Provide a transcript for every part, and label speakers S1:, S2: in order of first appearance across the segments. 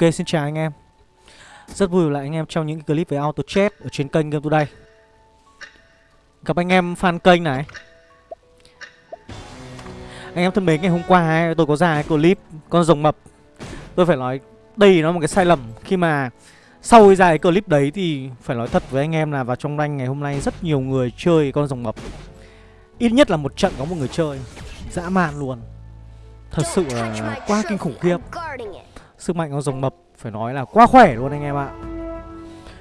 S1: Ok xin chào anh em. Rất vui lại anh em trong những clip về auto chat Ở trên kênh Game Today. Gặp anh em fan kênh này. Anh em thân mến ngày hôm qua ấy, tôi có ra cái clip Con rồng mập. Tôi phải nói đây nó là một cái sai lầm. Khi mà sau khi ra cái clip đấy thì Phải nói thật với anh em là vào trong rank ngày hôm nay Rất nhiều người chơi con rồng mập. Ít nhất là một trận có một người chơi. Dã man luôn. Thật sự là quá kinh khủng khiếp. Sức mạnh con rồng mập, phải nói là quá khỏe luôn anh em ạ.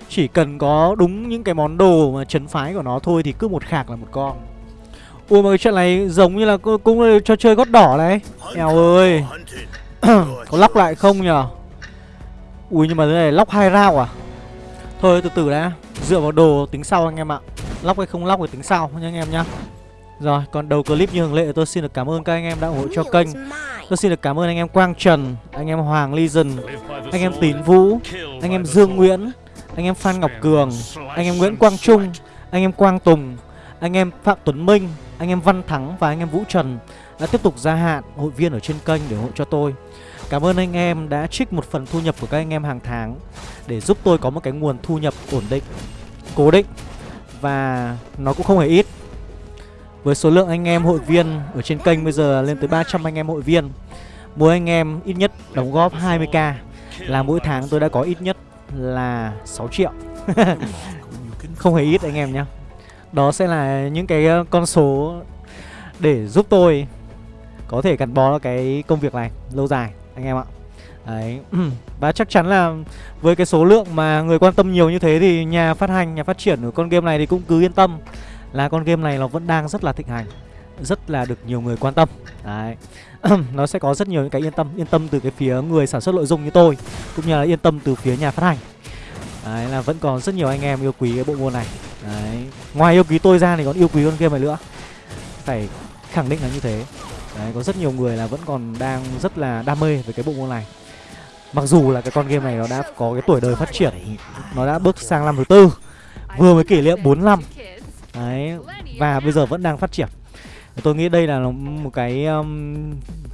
S1: Chỉ cần có đúng những cái món đồ mà chấn phái của nó thôi thì cứ một khạc là một con. Ui mà cái chuyện này giống như là cũng cho chơi gót đỏ đấy. Eo ơi. Có lóc lại không nhở Ui, nhưng mà thế này lóc hai rau à? Thôi, từ từ đã. Dựa vào đồ tính sau anh em ạ. Lóc hay không lóc thì tính sau nha anh em nhá. Rồi còn đầu clip như thường lệ tôi xin được cảm ơn các anh em đã ủng hộ cho kênh Tôi xin được cảm ơn anh em Quang Trần, anh em Hoàng Legion, anh em Tín Vũ, anh em Dương Nguyễn, anh em Phan Ngọc Cường, anh em Nguyễn Quang Trung, anh em Quang Tùng, anh em Phạm Tuấn Minh, anh em Văn Thắng và anh em Vũ Trần đã tiếp tục gia hạn hội viên ở trên kênh để ủng hộ cho tôi. Cảm ơn anh em đã trích một phần thu nhập của các anh em hàng tháng để giúp tôi có một cái nguồn thu nhập ổn định, cố định và nó cũng không hề ít. Với số lượng anh em hội viên ở trên kênh bây giờ lên tới 300 anh em hội viên. Mỗi anh em ít nhất đóng góp 20k Là mỗi tháng tôi đã có ít nhất là 6 triệu. Không hề ít anh em nhé Đó sẽ là những cái ờ, con số để giúp tôi có thể gắn bó cái công việc này lâu dài anh em ạ. Đấy. Và chắc chắn là với cái số lượng mà người quan tâm nhiều như thế thì nhà phát hành, nhà phát triển của con game này thì cũng cứ yên tâm là con game này nó vẫn đang rất là thịnh hành, rất là được nhiều người quan tâm. Đấy. Nó sẽ có rất nhiều những cái yên tâm yên tâm từ cái phía người sản xuất nội dung như tôi, cũng như là yên tâm từ phía nhà phát hành. Đấy, là vẫn còn rất nhiều anh em yêu quý cái bộ môn này. Đấy. Ngoài yêu quý tôi ra thì còn yêu quý con game này nữa. Phải khẳng định là như thế. Đấy, có rất nhiều người là vẫn còn đang rất là đam mê với cái bộ môn này. Mặc dù là cái con game này nó đã có cái tuổi đời phát triển, nó đã bước sang năm thứ tư, vừa mới kỷ niệm 4 năm. Đấy Và bây giờ vẫn đang phát triển. Tôi nghĩ đây là một cái um,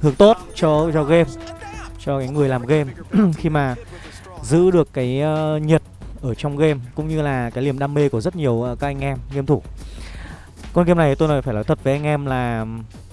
S1: hướng tốt cho cho game Cho cái người làm game. Khi mà giữ được cái uh, nhiệt ở trong game Cũng như là cái niềm đam mê của rất nhiều uh, các anh em game thủ. Con game này tôi nói phải nói thật với anh em là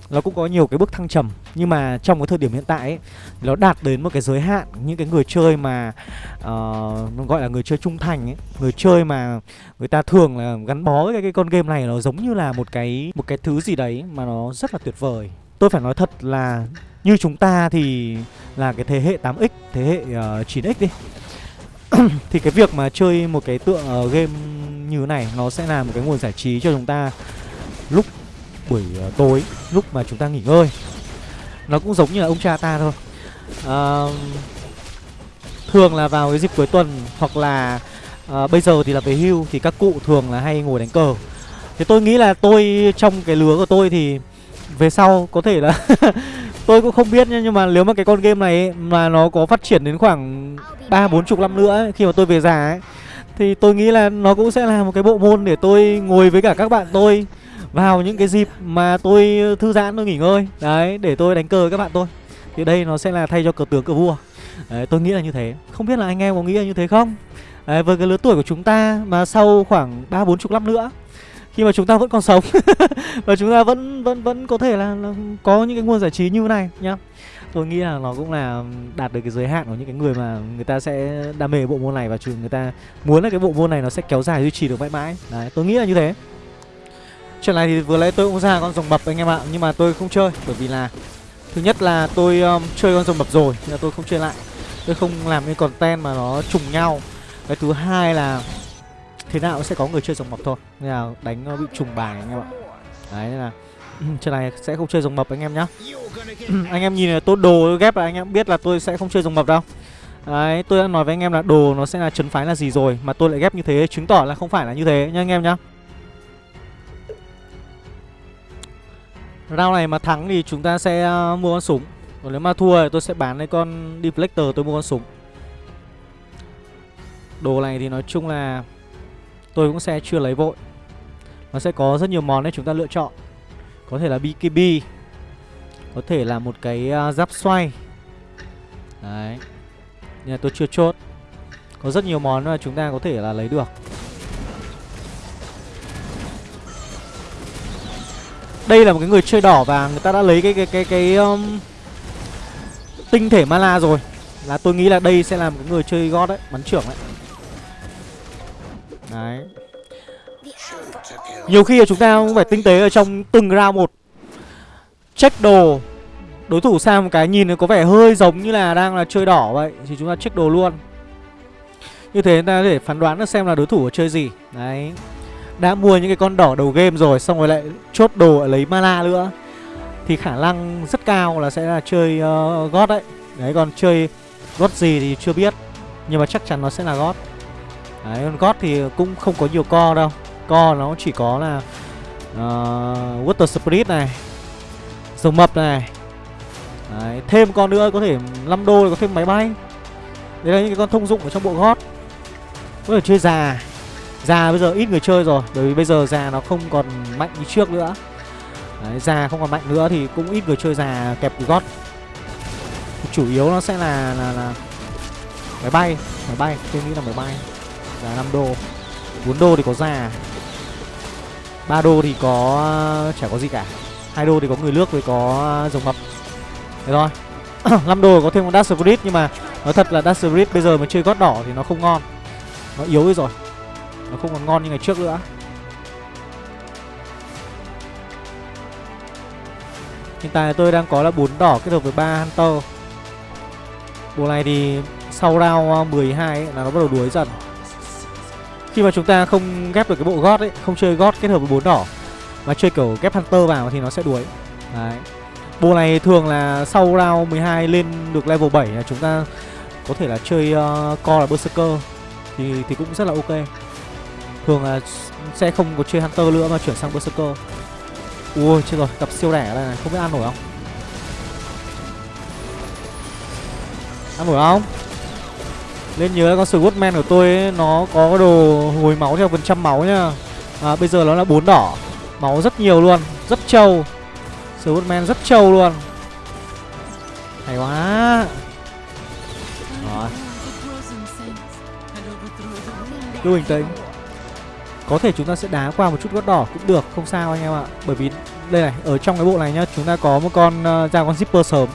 S1: nó cũng có nhiều cái bước thăng trầm nhưng mà trong cái thời điểm hiện tại ấy, nó đạt đến một cái giới hạn. Những cái người chơi mà uh, gọi là người chơi trung thành ấy người chơi mà người ta thường là gắn bó với cái, cái con game này nó giống như là một cái một cái thứ gì đấy mà nó rất là tuyệt vời. Tôi phải nói thật là như chúng ta thì là cái thế hệ 8x thế hệ ờ, uh, 9x đi. Thì cái việc mà chơi một cái tựa uh, game như thế này nó sẽ là một cái nguồn giải trí cho chúng ta lúc buổi ờ, tối lúc mà chúng ta nghỉ ngơi. Nó cũng giống như là ông cha ta thôi. À, thường là vào cái dịp cuối tuần hoặc là à, bây giờ thì là về hưu thì các cụ thường là hay ngồi đánh cờ. Thì tôi nghĩ là tôi trong cái lứa của tôi thì về sau có thể là tôi cũng không biết nhưng mà nếu mà cái con game này ấy, mà nó có phát triển đến khoảng ba bốn chục năm nữa ấy, khi mà tôi về già ấy thì tôi nghĩ là nó cũng sẽ là một cái bộ môn để tôi ngồi với cả các bạn tôi vào những cái dịp mà tôi thư giãn tôi nghỉ ngơi. Đấy để tôi đánh cờ với các bạn tôi. Thì đây nó sẽ là thay cho cờ tướng cờ vua. Đấy, tôi nghĩ là như thế. Không biết là anh em có nghĩ là như thế không? Đấy, với cái lứa tuổi của chúng ta mà sau khoảng ba bốn chục năm nữa khi mà chúng ta vẫn còn sống và chúng ta vẫn vẫn vẫn có thể là, là có những cái nguồn giải trí như thế này nhá. Tôi nghĩ là nó cũng là đạt được cái giới hạn của những cái người mà người ta sẽ đam mê bộ môn này và người ta muốn là cái bộ môn này nó sẽ kéo dài duy trì được mãi mãi. Đấy tôi nghĩ là như thế trận này thì vừa nãy tôi cũng ra con rồng mập anh em ạ Nhưng mà tôi không chơi bởi vì là Thứ nhất là tôi um, chơi con rồng mập rồi Nhưng là tôi không chơi lại. Tôi không làm cái content mà nó trùng nhau. Cái thứ hai là Thế nào cũng sẽ có người chơi rồng mập thôi. Nên là đánh nó bị trùng bài anh em ạ. Đấy nên là trận này sẽ không chơi rồng mập anh em nhá. Anh em nhìn là tôi đồ ghép là anh em biết là tôi sẽ không chơi rồng mập đâu. Đấy tôi đã nói với anh em là đồ nó sẽ là trấn phái là gì rồi Mà tôi lại ghép như thế chứng tỏ là không phải là như thế nha anh em nhá. Round này mà thắng thì chúng ta sẽ à, mua con súng. Còn nếu mà thua thì tôi sẽ bán lấy con Deflector, tôi mua con súng. Đồ này thì nói chung là Tôi cũng sẽ chưa lấy vội. Nó sẽ có rất nhiều món để chúng ta lựa chọn. Có thể là BKB Có thể là một cái à, giáp xoay. Đấy. Nhà tôi chưa chốt. Có rất nhiều món mà chúng ta có thể là lấy được. Đây là một cái người chơi đỏ và người ta đã lấy cái cái cái cái um, tinh thể mana rồi. Là tôi nghĩ là đây sẽ là một cái người chơi gót đấy, bắn trưởng đấy. Đấy. Nhiều khi là chúng ta cũng phải tinh tế ở trong từng round một. Check đồ. Đối thủ sang một cái nhìn có vẻ hơi giống như là đang là chơi đỏ vậy thì chúng ta check đồ luôn. Như thế ta có thể phán đoán được xem là đối thủ ở chơi gì. Đấy đã mua những cái con đỏ đầu game rồi xong rồi lại chốt đồ lấy mana nữa. Thì khả năng rất cao là sẽ là chơi ờ, uh, gót đấy. Đấy còn chơi gót gì thì chưa biết nhưng mà chắc chắn nó sẽ là gót đấy con gót thì cũng không có nhiều co đâu. Co nó chỉ có là uh, water spirit này rồng mập này. Đấy, thêm con nữa có thể 5 đô có thêm máy bay. Đấy là những cái con thông dụng ở trong bộ gót có thể chơi già. Già bây giờ ít người chơi rồi Bởi vì bây giờ già nó không còn mạnh như trước nữa. Đấy, già không còn mạnh nữa thì cũng ít người chơi già kẹp gót. Chủ yếu nó sẽ là là, là máy bay Máy bay, tôi nghĩ là máy bay. Giá 5 đô 4 đô thì có già. 3 đô thì có chả có gì cả. Hai đô thì có người nước với có rồng mập. Thế thôi. 5 đô có thêm con Dash Spirit Nhưng mà nói thật là Dash Spirit bây giờ mà chơi gót đỏ thì nó không ngon. Nó yếu rồi nó không còn ngon như ngày trước nữa. Hiện tại tôi đang có là 4 đỏ kết hợp với ba Hunter. Bộ này thì sau round ờ, 12 ấy, là nó bắt đầu đuối dần. Khi mà chúng ta không ghép được cái bộ gót ấy Không chơi gót kết hợp với 4 đỏ Mà chơi kiểu ghép Hunter vào thì nó sẽ đuối. Đấy. Bộ này thường là sau round 12 lên được level 7 là chúng ta có thể là chơi ờ, uh, co là Berserker. Thì, thì cũng rất là ok. Thường là sẽ không có chơi Hunter nữa mà chuyển sang Berserker. Ui chết rồi, tập siêu đẻ đây này, không biết ăn nổi không? Ăn nổi không? Lên nhớ con Swordman của tôi ấy, nó có đồ hồi máu theo phần trăm máu nhá à, Bây giờ nó là bốn đỏ. Máu rất nhiều luôn, rất trâu. Swordman rất trâu luôn. Hay quá. Rồi. Cứ bình tĩnh có thể chúng ta sẽ đá qua một chút gót đỏ cũng được không sao anh em ạ. Bởi vì đây này ở trong cái bộ này nhá chúng ta có một con uh, ra con zipper sớm.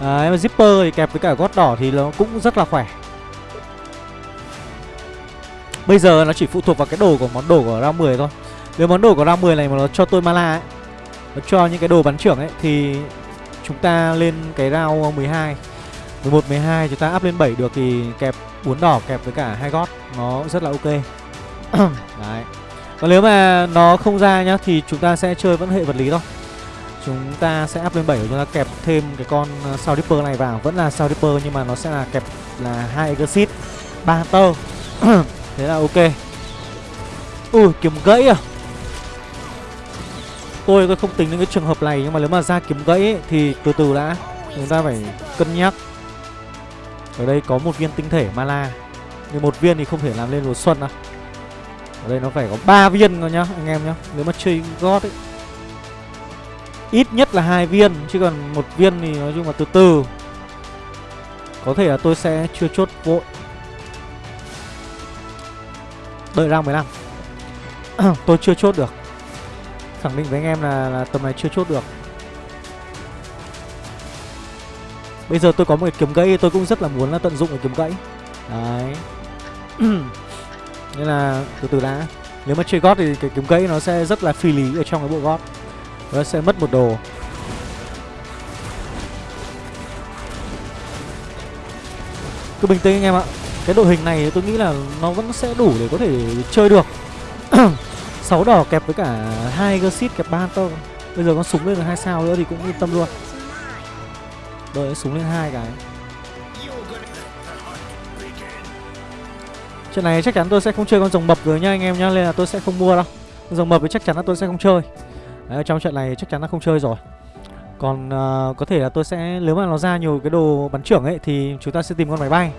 S1: Đấy, mà zipper thì kẹp với cả gót đỏ thì nó cũng rất là khỏe. Bây giờ nó chỉ phụ thuộc vào cái đồ của món đồ của round 10 thôi. Nếu món đồ của round 10 này mà nó cho tôi mana ấy Nó cho những cái đồ bắn trưởng ấy Thì chúng ta lên cái round 12 11, 12 chúng ta up lên 7 được thì kẹp 4 đỏ kẹp với cả hai gót Nó rất là ok. Đấy. Còn nếu mà nó không ra nhá Thì chúng ta sẽ chơi vẫn hệ vật lý thôi. Chúng ta sẽ up lên 7 Chúng ta kẹp thêm cái con ờ, Sao Dipper này vào. Vẫn là Sao Dipper nhưng mà nó sẽ là kẹp là hai Exit ba Hunter. Thế là ok. Ui kiếm gãy à? Tôi tôi không tính đến cái trường hợp này Nhưng mà nếu mà ra kiếm gãy ấy, Thì từ từ đã. Chúng ta phải cân nhắc. Ở đây có một viên tinh thể Mala Nhưng một viên thì không thể làm lên mùa xuân đâu ở đây nó phải có 3 viên thôi nhá anh em nhá. Nếu mà chơi gót ấy. Ít nhất là hai viên chứ còn một viên thì nói chung là từ từ. Có thể là tôi sẽ chưa chốt vội. Đợi ra 15 tôi chưa chốt được. Khẳng định với anh em là, là tầm này chưa chốt được. Bây giờ tôi có một cái kiếm gãy tôi cũng rất là muốn là tận dụng cái kiếm gãy. Đấy. Nên là từ từ đã. Nếu mà chơi gót thì cái kiếm gãy nó sẽ rất là phi lý ở trong cái bộ gót. Nó sẽ mất một đồ. Cứ bình tĩnh anh em ạ. Cái đội hình này tôi nghĩ là nó vẫn sẽ đủ để có thể chơi được. 6 đỏ kẹp với cả hai Gersit kẹp ba Hunter Bây giờ con súng lên được hai sao nữa thì cũng yên tâm luôn. Đợi súng lên hai cái. Chuyện này chắc chắn tôi sẽ không chơi con rồng mập rồi nha anh em nhá Nên là tôi sẽ không mua đâu. Rồng mập thì chắc chắn là tôi sẽ không chơi. Đấy, trong trận này chắc chắn là không chơi rồi. Còn uh, có thể là tôi sẽ Nếu mà nó ra nhiều cái đồ bắn trưởng ấy Thì chúng ta sẽ tìm con máy bay.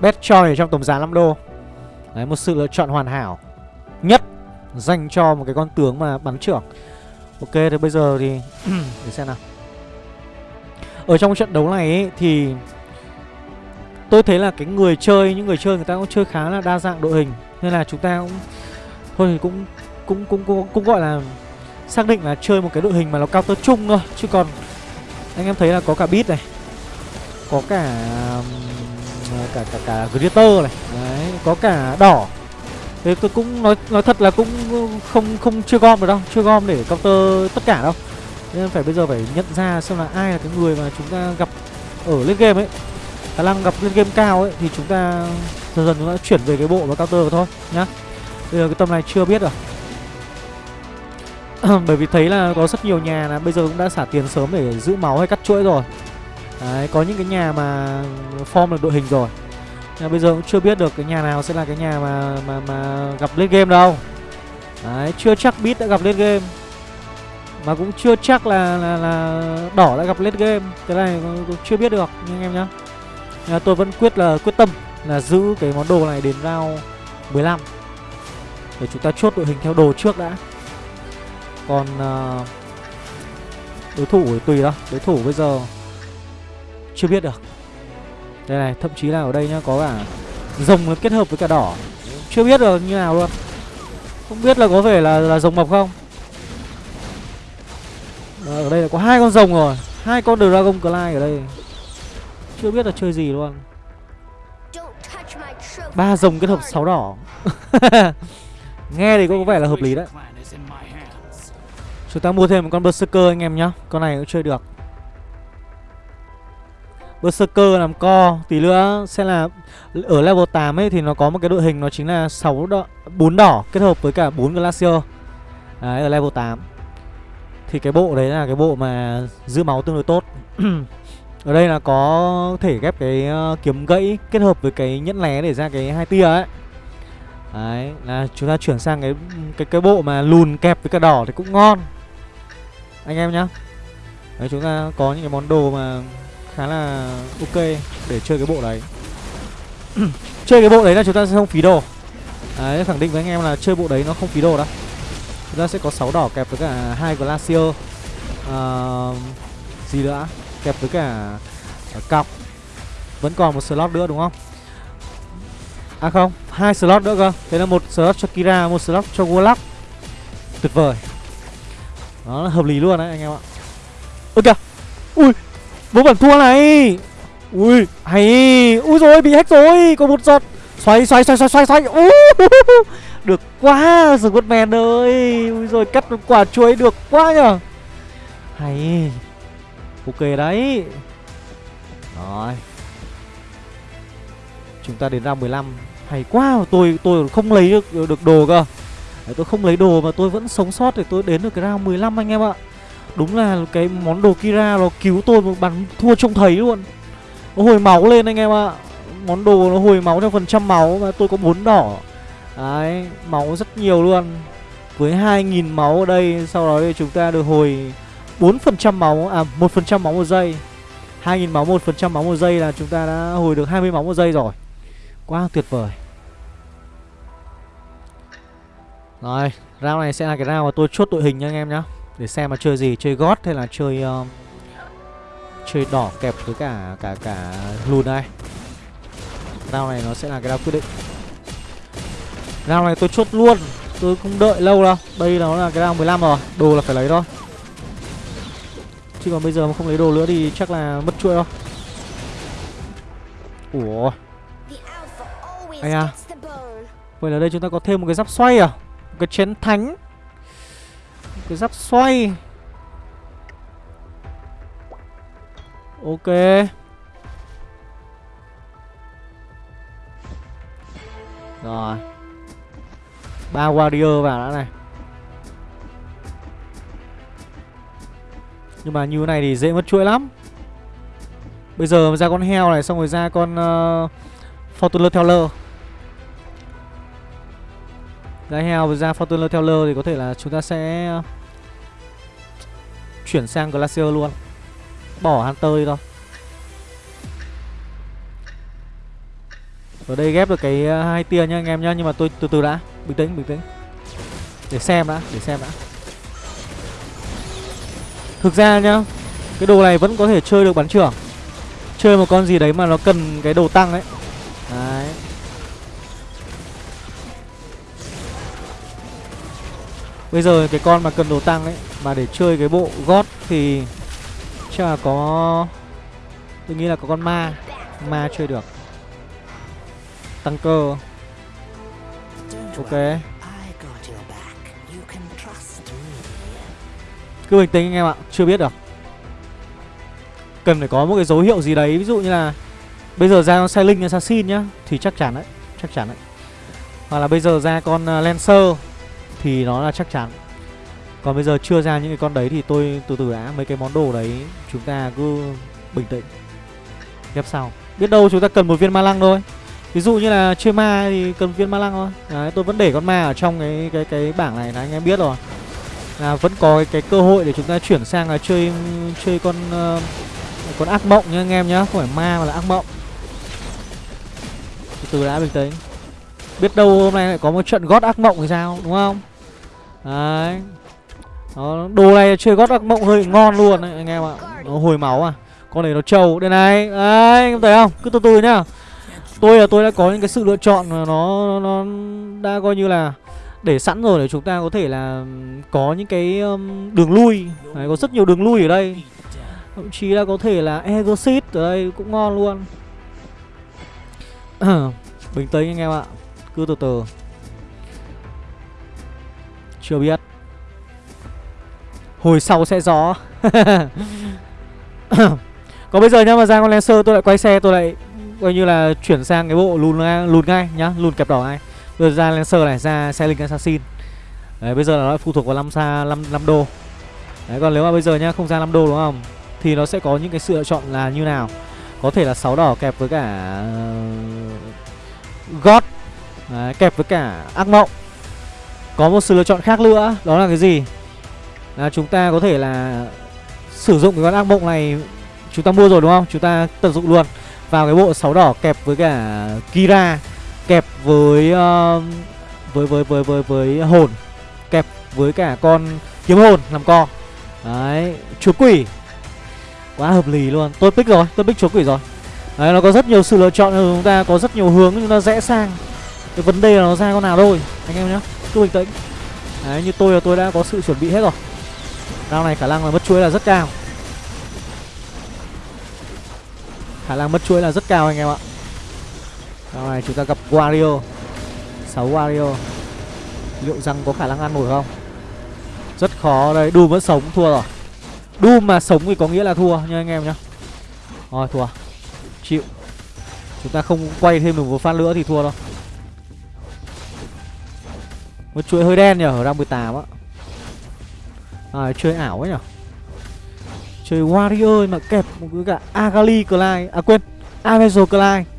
S1: Best choice trong tổng giá 5 đô. Đấy, một sự lựa chọn hoàn hảo Nhất Dành cho một cái con tướng mà bắn trưởng. Ok thì bây giờ thì Để xem nào. Ở trong trận đấu này ấy, thì tôi thấy là cái người chơi những người chơi người ta cũng chơi khá là đa dạng đội hình. Nên là chúng ta cũng thôi thì cũng cũng cũng cũng, cũng gọi là xác định là chơi một cái đội hình mà nó cao tơ chung thôi. Chứ còn anh em thấy là có cả bit này có cả cả cả cả glitter này. Đấy có cả đỏ. Thế tôi cũng nói nói thật là cũng không không chưa gom được đâu chưa gom để counter tất cả đâu. Nên phải bây giờ phải nhận ra xem là ai là cái người mà chúng ta gặp ở lên game ấy khả năng gặp lên game cao ấy thì chúng ta dần dần chúng ta chuyển về cái bộ và counter thôi nhá. Bây giờ cái tầm này chưa biết rồi. Bởi vì thấy là có rất nhiều nhà là bây giờ cũng đã xả tiền sớm để giữ máu hay cắt chuỗi rồi. Đấy, có những cái nhà mà form được đội hình rồi. Nhưng bây giờ cũng chưa biết được cái nhà nào sẽ là cái nhà mà mà mà gặp lên game đâu. Đấy, chưa chắc bit đã gặp lên game. Mà cũng chưa chắc là là, là đỏ đã gặp lên game. Cái này cũng chưa biết được nhưng anh em nhá nhưng tôi vẫn quyết là quyết tâm là giữ cái món đồ này đến round 15 để chúng ta chốt đội hình theo đồ trước đã. Còn uh, đối thủ thì tùy đó đối thủ bây giờ chưa biết được. Đây này thậm chí là ở đây nhá có cả rồng kết hợp với cả đỏ. Chưa biết được như nào luôn. Không biết là có vẻ là là rồng mập không? Ờ, ở đây là có hai con rồng rồi. Hai con dragon Clyde ở đây chưa biết là chơi gì luôn. Ba rồng kết hợp sáu đỏ. Nghe thì có vẻ là hợp lý đấy. Chúng ta mua thêm một con berserker anh em nhá. Con này cũng chơi được. Berserker làm co Tí nữa sẽ là Ở level 8 ấy thì nó có một cái đội hình Nó chính là 6 đỏ 4 đỏ kết hợp với cả 4 Glacier. Đấy ở level 8 Thì cái bộ đấy là cái bộ mà giữ máu tương đối tốt Ở đây là có thể ghép cái ờ, kiếm gãy kết hợp với cái nhẫn lé để ra cái hai tia ấy. Đấy là chúng ta chuyển sang cái cái cái bộ mà lùn kẹp với cả đỏ thì cũng ngon. Anh em nhá. Đấy chúng ta có những cái món đồ mà khá là ok để chơi cái bộ đấy. Chơi cái bộ đấy là chúng ta sẽ không phí đồ. Đấy khẳng định với anh em là chơi bộ đấy nó không phí đồ đâu. Chúng ta sẽ có 6 đỏ kẹp với cả hai glacier uh, gì nữa? Kẹp với cả ờ, cọc. Vẫn còn một slot nữa đúng không? À không hai slot nữa cơ. Thế là một slot cho kira một slot cho warlock. Tuyệt vời. Đó là hợp lý luôn đấy anh em ạ. Ôi kìa. Ui bố bản thua này. Ui hay. Ui rồi bị hack rồi. Có một giọt Xoay xoay xoay xoay xoay xoay. Uh, Được quá Squidman ơi. Ui rồi cắt một quả chuối được quá nhở Hay. Ok đấy. Rồi. Chúng ta đến ra 15 Hay quá Tôi tôi không lấy được, được đồ cơ. Đấy, Tôi không lấy đồ mà tôi vẫn sống sót Để tôi đến được cái round 15 anh em ạ. Đúng là cái món đồ Kira nó cứu tôi một bắn thua trông thấy luôn. Nó hồi máu lên anh em ạ. Món đồ nó hồi máu theo phần trăm máu Và tôi có bốn đỏ. Đấy, máu rất nhiều luôn. Với 2.000 máu ở đây Sau đó thì chúng ta được hồi 4% máu À 1% máu một giây 2.000 máu 1% máu một giây là chúng ta đã hồi được 20 máu một giây rồi Quá tuyệt vời Rồi, round này sẽ là cái round mà tôi chốt đội hình nha anh em nhá để xem mà chơi gì, chơi gót hay là chơi uh, chơi đỏ kẹp với cả cả cả lùn đây. Round này nó sẽ là cái round quyết định. Round này tôi chốt luôn, tôi không đợi lâu đâu. Đây nó là cái round 15 rồi, đồ là phải lấy thôi. Chứ còn bây giờ mà không lấy đồ nữa thì chắc là mất chuỗi đâu. Ủa. Anh à. Vậy là đây chúng ta có thêm một cái giáp xoay à? Một cái chén thánh cái giáp xoay Ok Rồi ba warrior vào đã này Nhưng mà như thế này thì dễ mất chuỗi lắm. Bây giờ ra con heo này Xong rồi ra con uh, Fortuner Teller Ra heo và ra Fortuner Teller Thì có thể là chúng ta sẽ ờ, Chuyển sang Glacier luôn. Bỏ Hunter đi thôi. Ở đây ghép được cái ờ, hai tia nha anh em nhá Nhưng mà tôi từ từ đã. Bình tĩnh bình tĩnh. Để xem đã Để xem đã. Thực ra nhá, Cái đồ này vẫn có thể chơi được bắn trưởng. Chơi một con gì đấy mà nó cần cái đồ tăng ấy. Đấy. Bây giờ cái con mà cần đồ tăng ấy, Mà để chơi cái bộ gót thì Chắc là có, Tôi nghĩ là có con ma. Ma chơi được. Tăng cơ. Ok. Cứ bình tĩnh anh em ạ Chưa biết được. Cần phải có một cái dấu hiệu gì đấy Ví dụ như là Bây giờ ra con Sailing Assassin nhá Thì chắc chắn đấy Chắc chắn đấy. Hoặc là bây giờ ra con uh, Lancer Thì nó là chắc chắn. Còn bây giờ chưa ra những cái con đấy Thì tôi từ từ đã Mấy cái món đồ đấy Chúng ta cứ bình tĩnh. Ghép sau. Biết đâu chúng ta cần một viên ma lăng thôi. Ví dụ như là chơi ma thì cần viên ma lăng thôi. Đấy tôi vẫn để con ma ở trong cái cái cái bảng này là anh em biết rồi. Là vẫn có cái, cái cơ hội để chúng ta chuyển sang là chơi chơi con uh, con ác mộng nha anh em nhá Không phải ma mà là ác mộng. Từ từ đã bình tĩnh. Biết đâu hôm nay lại có một trận gót ác mộng thì sao đúng không? Đấy. Đó, Đồ này chơi gót ác mộng hơi ngon luôn đấy, anh em ạ. Nó hồi máu à. Con này nó trâu. Đây này. Đấy anh em thấy không? Cứ từ từ nhá. Tôi là tôi đã có những cái sự lựa chọn mà nó nó đã coi như là để sẵn rồi để chúng ta có thể là có những cái um, đường lui. Đấy, có rất nhiều đường lui ở đây. Thậm chí là có thể là exit ở đây cũng ngon luôn. Bình tĩnh anh em ạ. Cứ từ từ. Chưa biết. Hồi sau sẽ gió còn bây giờ nhá mà ra con Lancer tôi lại quay xe tôi lại coi như là chuyển sang cái bộ lùn lùn ngay nhá lùn kẹp đỏ ngay rồi ra lancer này ra xe linh assassin. Đấy bây giờ là nó phụ thuộc vào năm xa năm năm đô. Đấy còn nếu mà bây giờ nhá không ra 5 đô đúng không? Thì nó sẽ có những cái sự lựa chọn là như nào? Có thể là sáu đỏ kẹp với cả ờ, god. Đấy, kẹp với cả ác mộng. Có một sự lựa chọn khác nữa đó là cái gì? Là chúng ta có thể là sử dụng cái con ác mộng này chúng ta mua rồi đúng không? Chúng ta tận dụng luôn. Vào cái bộ sáu đỏ kẹp với cả Kira kẹp với uh, với với với với với hồn. Kẹp với cả con kiếm hồn làm co. Đấy chúa quỷ. Quá hợp lý luôn. Tôi pick rồi tôi pick chúa quỷ rồi. Đấy nó có rất nhiều sự lựa chọn chúng ta có rất nhiều hướng chúng ta rẽ sang. Cái vấn đề là nó ra con nào thôi anh em nhá. Cứ bình tĩnh. Đấy như tôi là tôi đã có sự chuẩn bị hết rồi. Rao này khả năng là mất chuỗi là rất cao. Khả năng mất chuỗi là rất cao anh em ạ. Sau này chúng ta gặp Wario. 6 Wario. Liệu rằng có khả năng ăn nổi không? Rất khó đây. Doom vẫn sống, thua rồi. Doom mà sống thì có nghĩa là thua nha anh em nhá. Rồi, thua. Chịu. Chúng ta không quay thêm được một phát nữa thì thua đâu. Một chuỗi hơi đen nhở Ở đang 18 á. À chơi ảo ấy nhở Chơi Warrior mà kẹp một cái cả Agali Clyde. À quên. Avenger Clyde.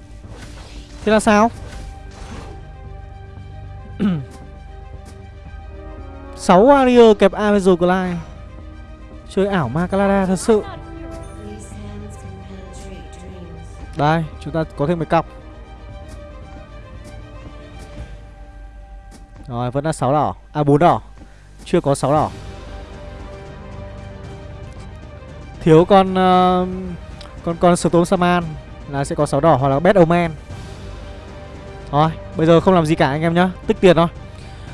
S1: Thế là sao? 6 Warrior kẹp Avenger Glide. Chơi ảo Macalada thật sự. Đây chúng ta có thêm một cọc. Rồi vẫn là 6 đỏ. À 4 đỏ. Chưa có 6 đỏ. Thiếu con uh, Con con Storm Saman Là sẽ có 6 đỏ hoặc là Bad Omen. Rồi bây giờ không làm gì cả anh em nhá Tích tiền thôi.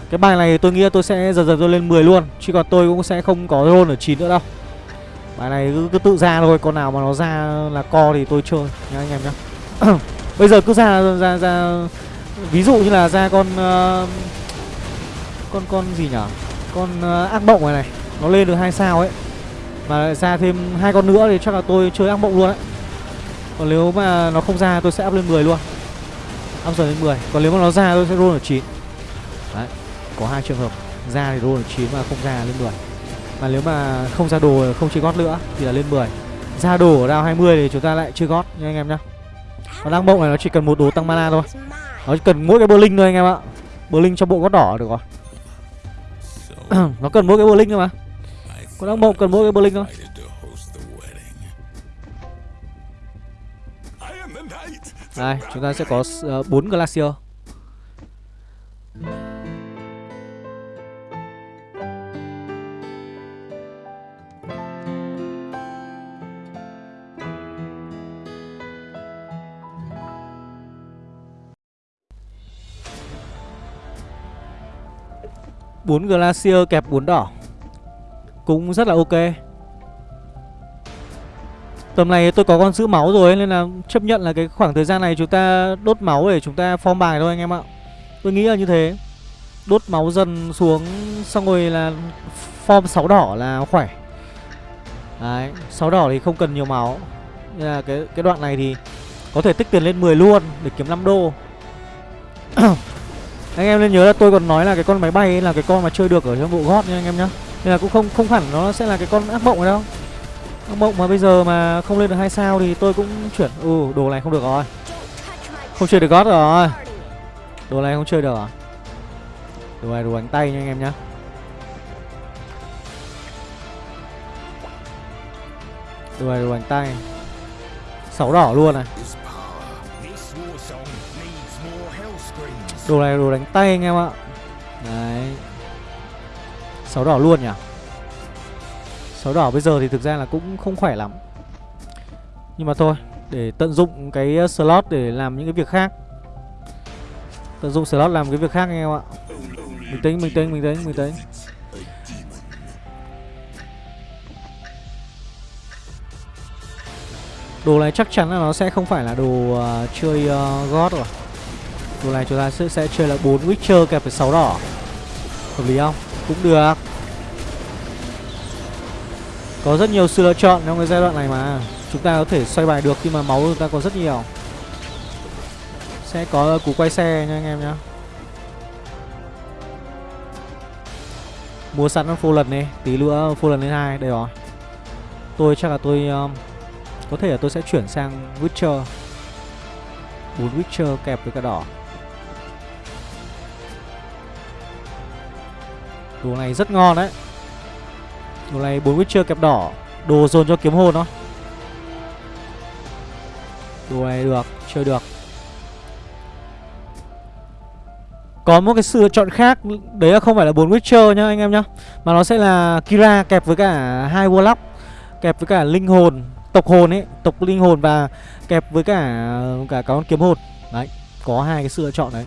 S1: Cái bài này tôi nghĩ tôi sẽ dần dần tôi lên 10 luôn Chứ còn tôi cũng sẽ không có roll ở 9 nữa đâu. Bài này cứ, cứ tự ra thôi Con nào mà nó ra là co thì tôi chơi Nhá anh em nhá. Bây giờ cứ ra ra ra Ví dụ như là ra con uh, Con con gì nhở? Con uh, ác mộng này này Nó lên được hai sao ấy mà ra thêm hai con nữa thì chắc là tôi chơi ác mộng luôn ấy. Còn nếu mà nó không ra tôi sẽ up lên 10 luôn. Up dần lên 10 Còn nếu mà nó ra tôi sẽ roll ở 9 Đấy Có hai trường hợp Ra thì roll ở 9 mà không ra lên 10 Mà nếu mà không ra đồ không chơi gót nữa Thì là lên 10 Ra đồ ở round 20 thì chúng ta lại chơi gót nha anh em nhá. Còn ác mộng này nó chỉ cần một đồ tăng mana thôi. Nó chỉ cần mỗi cái bơ linh thôi anh em ạ. Bơ linh cho bộ gót đỏ được rồi. Nó cần mỗi cái bơ linh thôi mà. Còn ác mộng cần mỗi cái bơ linh thôi Đây, chúng ta sẽ có ờ, uh, 4 Glacier. Bốn glacier kẹp bốn đỏ. Cũng rất là ok. Tầm này tôi có con giữ máu rồi Nên là chấp nhận là cái khoảng thời gian này Chúng ta đốt máu để chúng ta form bài thôi anh em ạ. Tôi nghĩ là như thế. Đốt máu dần xuống Xong rồi là form 6 đỏ là khỏe. Đấy 6 đỏ thì không cần nhiều máu. Nên là cái, cái đoạn này thì Có thể tích tiền lên 10 luôn Để kiếm 5 đô. Anh em nên nhớ là tôi còn nói là cái con máy bay ấy là cái con mà chơi được ở trong bộ gót nha anh em nhá. Nên là cũng không không hẳn nó sẽ là cái con ác mộng này đâu. Ác mộng mà bây giờ mà không lên được hai sao thì tôi cũng chuyển Ừ đồ này không được rồi. Không chơi được gót rồi. Đồ này không chơi được à? Đồ này đồ đánh tay nha anh em nhá. Đồ này đồ đánh tay. Sáu đỏ luôn này Đồ này đồ đánh tay anh em ạ. Đấy. Sáu đỏ luôn nhỉ? Sáu đỏ bây giờ thì thực ra là cũng không khỏe lắm. Nhưng mà thôi Để tận dụng cái ờ, slot để làm những cái việc khác. Tận dụng slot làm cái việc khác anh em ạ. Mình tính, mình tính, mình tính, mình tính. Đồ này chắc chắn là nó sẽ không phải là đồ uh, chơi uh, God rồi. Đồ này chúng ta sẽ, sẽ chơi là 4 Witcher kẹp với 6 đỏ. Hợp lý không? Cũng được. Có rất nhiều sự lựa chọn trong cái giai đoạn này mà. Chúng ta có thể xoay bài được khi mà máu chúng ta có rất nhiều. Sẽ có cú quay xe nha anh em nhá. Mua sẵn full lần đi Tí nữa full lần lên hai Đây rồi. Tôi chắc là tôi um, Có thể là tôi sẽ chuyển sang Witcher. 4 Witcher kẹp với cả đỏ. Đồ này rất ngon đấy. Đồ này 4 Witcher kẹp đỏ. Đồ dồn cho kiếm hồn đó. Đồ này được, Chơi được. Có một cái sự lựa chọn khác, Đấy là không phải là 4 Witcher nhá anh em nhá, Mà nó sẽ là Kira kẹp với cả hai Warlock, Kẹp với cả linh hồn, Tộc hồn ấy, Tộc linh hồn và kẹp với cả cả con kiếm hồn. Đấy, Có hai cái sự lựa chọn đấy.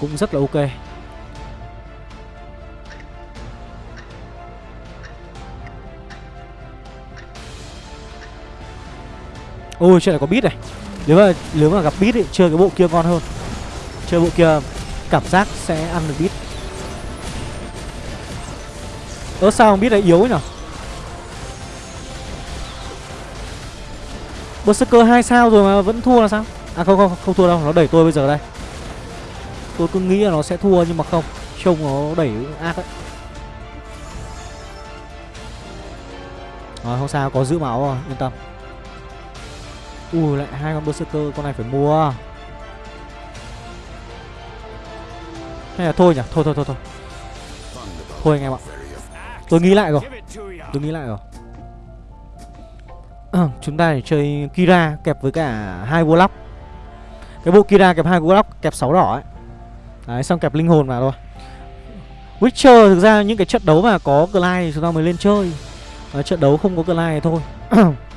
S1: Cũng rất là ok. Ôi, chuyện này có bit này. Nếu mà nếu mà gặp bit thì chơi cái bộ kia ngon hơn. Chơi bộ kia cảm giác sẽ ăn được bit ớ sao bít lại yếu nhỉ Berserker hai sao rồi mà vẫn thua là sao? À không không không thua đâu. Nó đẩy tôi bây giờ đây. Tôi cứ nghĩ là nó sẽ thua nhưng mà không. Trông nó đẩy ác đấy Rồi, không sao. Có giữ máu rồi. Yên tâm. Ui lại hai con berserker con này phải mua. Hay là thôi nhỉ? Thôi thôi thôi thôi. Thôi anh em ạ. Tôi nghĩ lại rồi. Tôi nghĩ lại rồi. À, Chúng ta để chơi Kira kẹp với cả hai Warlock. Cái bộ Kira kẹp hai Warlock kẹp 6 đỏ ấy. Đấy xong kẹp linh hồn vào thôi. Witcher thực ra những cái trận đấu mà có Clyde chúng ta mới lên chơi. À, Trận đấu không có Clyde thì thôi.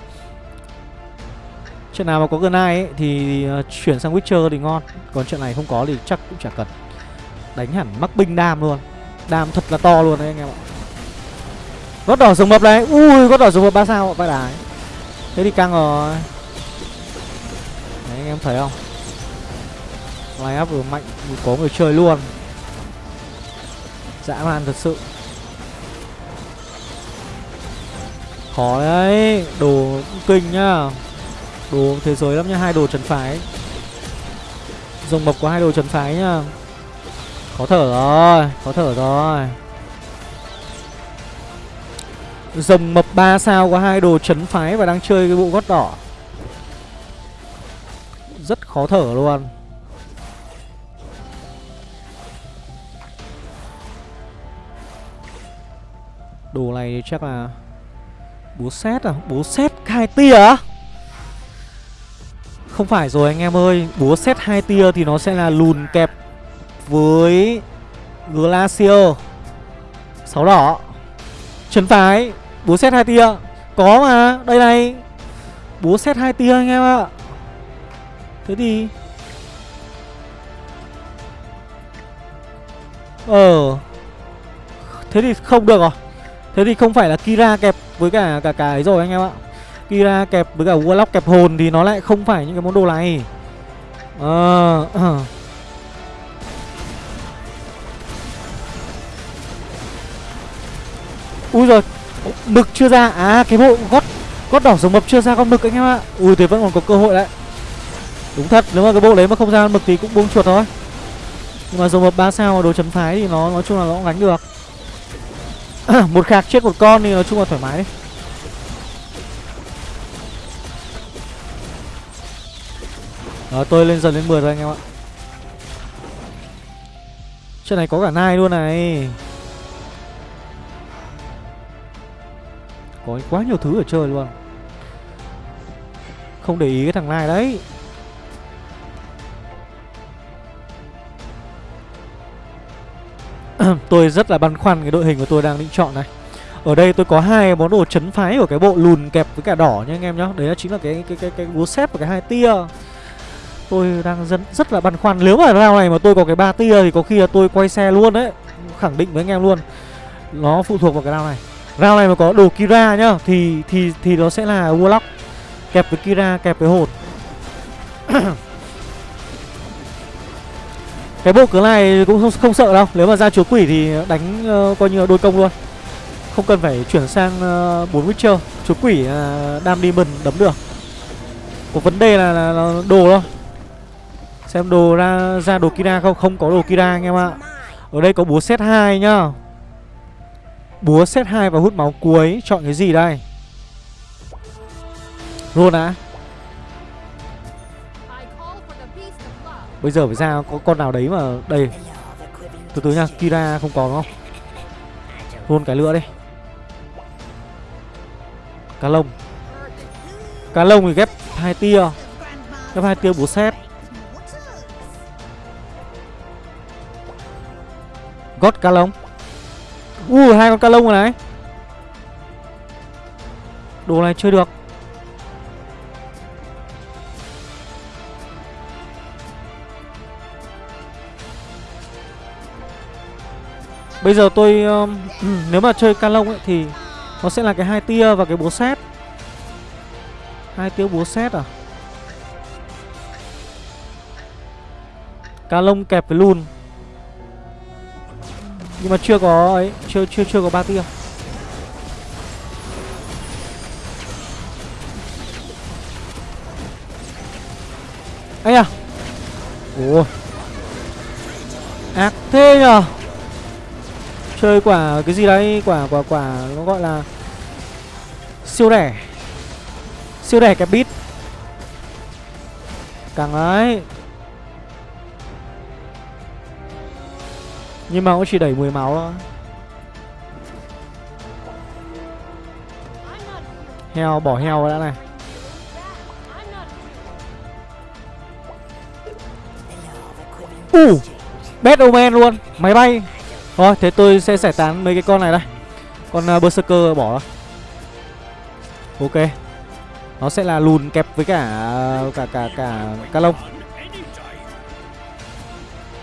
S1: Trận nào mà có Glide ấy, thì ờ, chuyển sang Witcher thì ngon. Còn trận này không có thì chắc cũng chả cần. Đánh hẳn mắc binh đam luôn. Đam thật là to luôn đấy anh em ạ. Gót đỏ rồng mập đấy Ui, gót đỏ rồng mập 3 sao vai đái. Thế thì căng rồi. Đấy, anh em thấy không? Line up vừa mạnh Có người chơi luôn. Dã man thật sự. Khó đấy. Đồ kinh nhá. Đồ thế giới lắm nhá Hai đồ trần phái. Rồng mập có hai đồ trần phái nhá Khó thở rồi Khó thở rồi. Rồng mập 3 sao có hai đồ chấn phái và đang chơi cái bộ gót đỏ. Rất khó thở luôn. Đồ này chắc là Búa xét à? Búa xét khai tia à? Không phải rồi anh em ơi, Búa xét hai tia thì nó sẽ là lùn kẹp Với Glacier. Sáu đỏ. Trấn phái Búa xét hai tia. Có mà, Đây này. Búa xét hai tia anh em ạ. Thế thì Ờ. Thế thì không được rồi. Thế thì không phải là Kira kẹp với cả cả cái rồi anh em ạ. Kira kẹp với cả Warlock kẹp hồn thì nó lại không phải những cái món đồ này. Ờ uh, Ui rồi Mực chưa ra. À cái bộ gót Gót đỏ giống mập chưa ra con mực anh em ạ. Ui thì vẫn còn có cơ hội đấy Đúng thật Nếu mà cái bộ đấy mà không ra con mực thì cũng buông chuột thôi. Nhưng mà giống mập 3 sao đồ chấm thái thì nó nói chung là nó cũng gánh được. Một khạc chết một con thì nói chung là thoải mái đấy Đó tôi lên dần lên 10 rồi anh em ạ. Chuyện này có cả nai luôn này. Có quá nhiều thứ ở chơi luôn. Không để ý cái thằng nai đấy. Tôi rất là băn khoăn cái đội hình của tôi đang định chọn này. Ở đây tôi có hai món đồ chấn phái của cái bộ lùn kẹp với cả đỏ nha anh em nhá. Đấy là chính là cái cái cái cái búa xếp và cái hai tia. Tôi đang rất, rất là băn khoăn. Nếu mà round này mà tôi có cái ba tia thì có khi là tôi quay xe luôn đấy. Khẳng định với anh em luôn. Nó phụ thuộc vào cái round này. Round này mà có đồ Kira nhá Thì thì thì nó sẽ là Warlock. Kẹp với Kira, kẹp với hồn. Cái bộ cửa này cũng không, không sợ đâu. Nếu mà ra chúa quỷ thì đánh uh, coi như là đôi công luôn. Không cần phải chuyển sang ờ, uh, 4 Witcher. Chúa quỷ ờ, uh, đam demon đấm được. Có vấn đề là, là, là đồ thôi. Xem đồ ra ra đồ Kira không? Không có đồ Kira anh em ạ. Ở đây có búa set 2 nhá. Búa set 2 và hút máu cuối. Chọn cái gì đây? Luôn á. Bây giờ phải ra có con nào đấy mà, Đây. Từ từ nha Kira không có đúng không? Luôn cái lửa đi. Cá lông. Cá lông thì ghép hai tia. Ghép hai tia búa xét Gót ca lông. Uh, hai con ca lông rồi này. Đồ này chơi được. Bây giờ tôi um, Nếu mà chơi ca lông ấy thì Nó sẽ là cái hai tia và cái búa xét hai tia búa xét à? Ca lông kẹp với lùn. Nhưng mà chưa có ấy, Chưa chưa chưa có ba tia. Ấy à Ủa. Ác thế nhở Chơi quả cái gì đấy? Quả quả quả nó gọi là Siêu đẻ Siêu đẻ cái bít Càng ấy. Nhưng mà cũng chỉ đẩy 10 máu thôi. Heo bỏ heo đã này. Uh Bad Omen luôn. Máy bay. Thôi thế tôi sẽ giải tán mấy cái con này đây. Con uh, Berserker bỏ Ok. Nó sẽ là lùn kẹp với cả à, cả cả cả cả lông.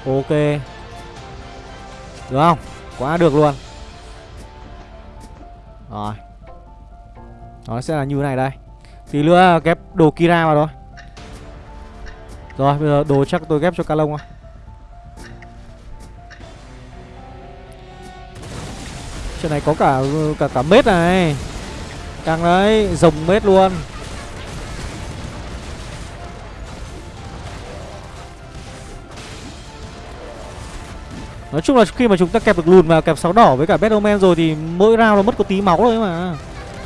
S1: Ok. Được không? Quá được luôn. Rồi. Nó sẽ là như này đây. Tí nữa ghép đồ Kira vào thôi. Rồi bây giờ đồ chắc tôi ghép cho Calong thôi. Chuyện này có cả cả cả mết này. Càng đấy, rồng mết luôn. Nói chung là khi mà chúng ta kẹp được lùn và kẹp sáu đỏ với cả Battleman rồi thì mỗi round nó mất có tí máu thôi mà.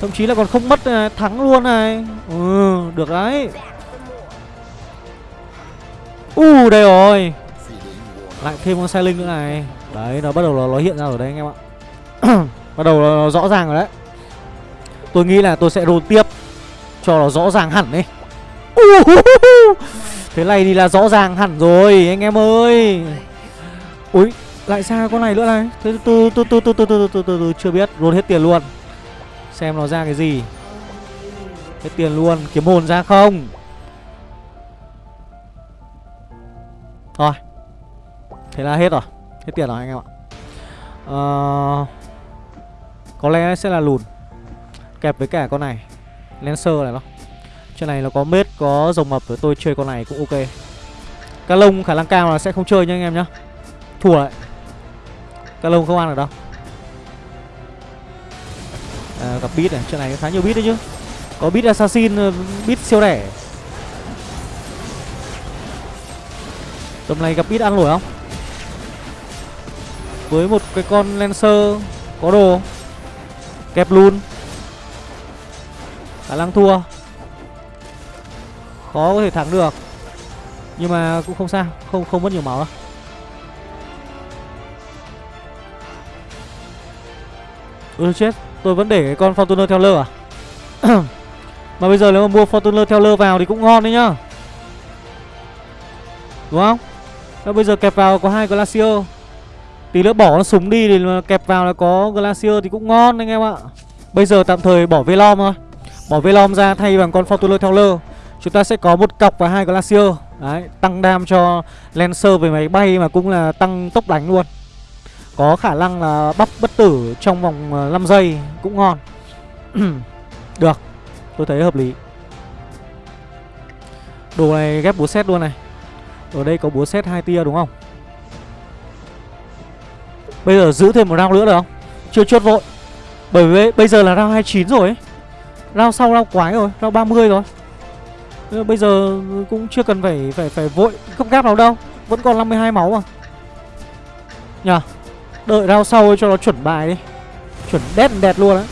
S1: Thậm chí là còn không mất này, thắng luôn này. Ừ, được đấy. U uh, đây rồi. Lại thêm con xe linh nữa này. Đấy, nó bắt đầu nó, nó hiện ra ở đây anh em ạ. Bắt đầu nó rõ ràng rồi đấy. Tôi nghĩ là tôi sẽ roll tiếp Cho nó rõ ràng hẳn đi. Thế này thì là rõ ràng hẳn rồi Anh em ơi. Ui lại ra con này nữa này Thế từ từ từ từ từ từ từ từ chưa biết Roll hết tiền luôn Xem nó ra cái gì Hết tiền luôn Kiếm hồn ra không Thôi Thế là hết rồi Hết tiền rồi anh em ạ à, Có lẽ sẽ là lùn Kẹp với cả con này Lancer này nó Chuyện này nó có mết, có rồng mập Tôi chơi con này cũng ok Cá lông khả năng cao là sẽ không chơi nha anh em nhá Thua lại Cá lông không ăn được đâu. À, Gặp beat này, trên này khá nhiều beat đấy chứ. Có beat assassin, ờ, beat siêu rẻ. Tầm này gặp beat ăn nổi không? Với một cái con Lancer Có đồ. Kẹp luôn. Khả năng thua. Khó có thể thắng được. Nhưng mà cũng không sao Không không mất nhiều máu đâu. Ừ chết. Tôi vẫn để cái con Fortuner theo lơ à? Mà bây giờ nếu mà mua Fortuner theo lơ vào thì cũng ngon đấy nhá. Đúng không? Và bây giờ kẹp vào có hai Glacier. Tí nữa bỏ nó súng đi thì kẹp vào là có Glacier thì cũng ngon anh em ạ. Bây giờ tạm thời bỏ Velom thôi. Bỏ Velom ra thay bằng con Fortuner theo lơ. Chúng ta sẽ có một cọc và hai Glacier. Đấy, tăng đam cho Lancer về máy bay mà cũng là tăng tốc đánh luôn. Có khả năng là bắp bất tử trong vòng ờ, 5 giây cũng ngon. Được, tôi thấy hợp lý. Đồ này ghép búa xét luôn này. Ở đây có búa xét hai tia đúng không? Bây giờ giữ thêm một round nữa được không? Chưa chốt vội. Bởi vì bây giờ là round 29 rồi ấy. Round sau round quái rồi Round 30 rồi. Bây giờ cũng chưa cần phải phải phải vội không gáp nào đâu. Vẫn còn 52 máu mà. Nhờ. Đợi rao sau cho nó chuẩn bài đi. Chuẩn đét đẹp luôn á.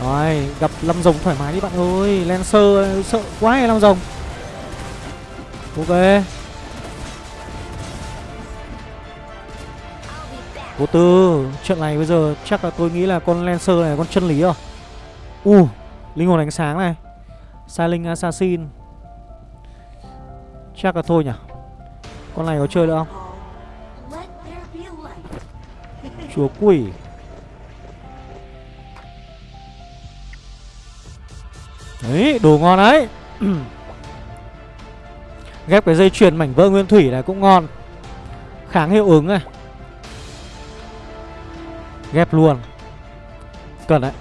S1: Rồi gặp lâm rồng thoải mái đi bạn ơi. Lancer sợ quá hay lâm rồng. Ok. Cố tư Trận này bây giờ chắc là tôi nghĩ là con Lancer này con chân lý rồi. U uh, Linh hồn ánh sáng này. Silent Assassin. Chắc là thôi nhỉ. Con này có chơi được không? Chúa quỷ. Đấy, đồ ngon đấy. Ghép cái dây chuyền mảnh vỡ nguyên thủy này cũng ngon. Kháng hiệu ứng này. Ghép luôn. Cần đấy.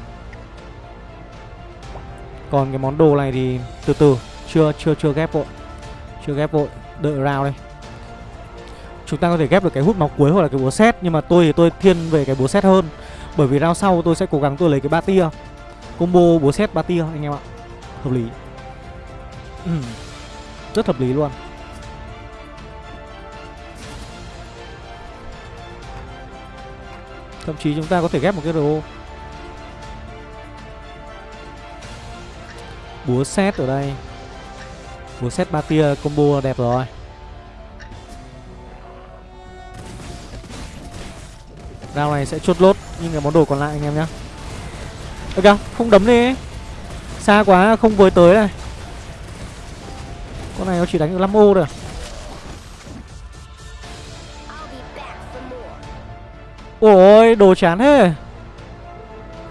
S1: Còn cái món đồ này thì từ từ, Chưa chưa chưa ghép vội. Chưa ghép vội, Đợi round đây. Chúng ta có thể ghép được cái hút máu cuối hoặc là cái búa xét Nhưng mà tôi thì tôi thiên về cái búa xét hơn. Bởi vì round sau tôi sẽ cố gắng tôi lấy cái ba tia. Combo búa xét ba tia, anh em ạ. Hợp lý. Ừ. Rất hợp lý luôn. Thậm chí chúng ta có thể ghép một cái đồ Búa xét ở đây. Búa xét ba tia, combo đẹp rồi. Round này sẽ chốt lốt Nhưng cái món đồ còn lại anh em nhá. Ok, không đấm đi. Xa quá, không với tới này. Con này nó chỉ đánh được 5 ô thôi à? Ôi, đồ chán thế.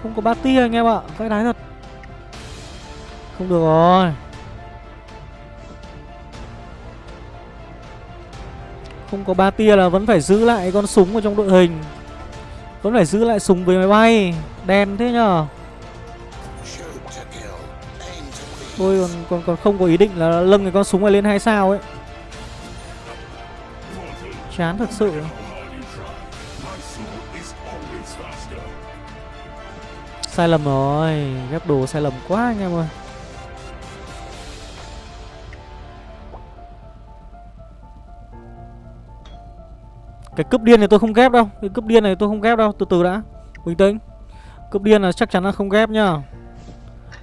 S1: Không có ba tia anh em ạ, Vãi đái thật. Không được rồi. Không có ba tia là vẫn phải giữ lại con súng ở trong đội hình. Vẫn phải giữ lại súng với máy bay. Đen thế nhở Tôi còn, còn còn không có ý định là lâng cái con súng này lên hay sao ấy. Chán thật sự. Sai lầm rồi. Ghép đồ sai lầm quá anh em ơi. Cái cướp điên này tôi không ghép đâu. Cái cướp điên này tôi không ghép đâu. Từ từ đã. Bình tĩnh. Cướp điên là chắc chắn là không ghép nhá.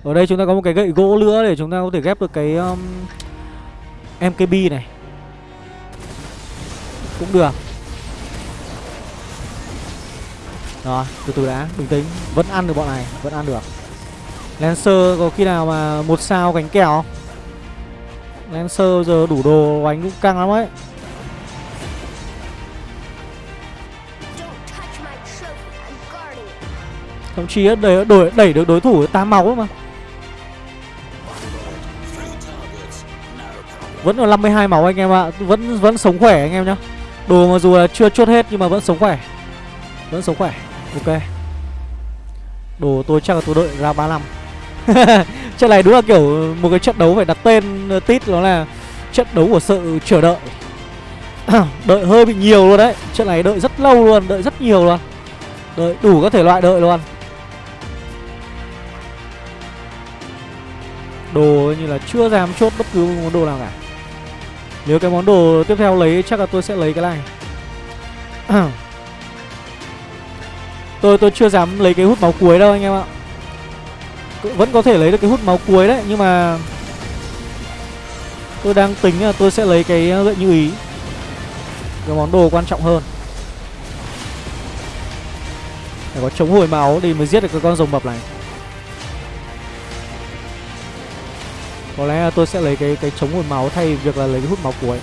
S1: Ở đây chúng ta có một cái gậy gỗ nữa Để chúng ta có thể ghép được cái um, MKB này. Cũng được. Rồi từ từ đã. Bình tĩnh. Vẫn ăn được bọn này. Vẫn ăn được. Lancer có khi nào mà một sao cánh kèo Lancer giờ đủ đồ đánh cũng căng lắm ấy. Thậm chí đẩy, đẩy, đẩy được đối thủ 8 máu mà. Vẫn ở 52 máu anh em ạ. Vẫn vẫn sống khỏe anh em nhá. Đồ mà dù là chưa chốt hết nhưng mà vẫn sống khỏe. Vẫn sống khỏe. Ok. Đồ tôi chắc là tôi đợi ra 35 Trận này đúng là kiểu một cái trận đấu phải đặt tên ờ, tít nó là trận đấu của sự chờ đợi. Đợi hơi bị nhiều luôn đấy. Trận này đợi rất lâu luôn, đợi rất nhiều luôn. Đợi đủ các thể loại đợi luôn. Đồ như là chưa dám chốt bất cứ món đồ nào cả. Nếu cái món đồ tiếp theo lấy, chắc là tôi sẽ lấy cái này. Tôi tôi chưa dám lấy cái hút máu cuối đâu anh em ạ. Vẫn có thể lấy được cái hút máu cuối đấy, Nhưng mà Tôi đang tính là tôi sẽ lấy cái ờ, gợi như ý. Cái món đồ quan trọng hơn. Phải có chống hồi máu thì mới giết được cái con rồng mập này. Có lẽ tôi sẽ lấy cái cái chống hồi máu thay việc là lấy cái hút máu cuối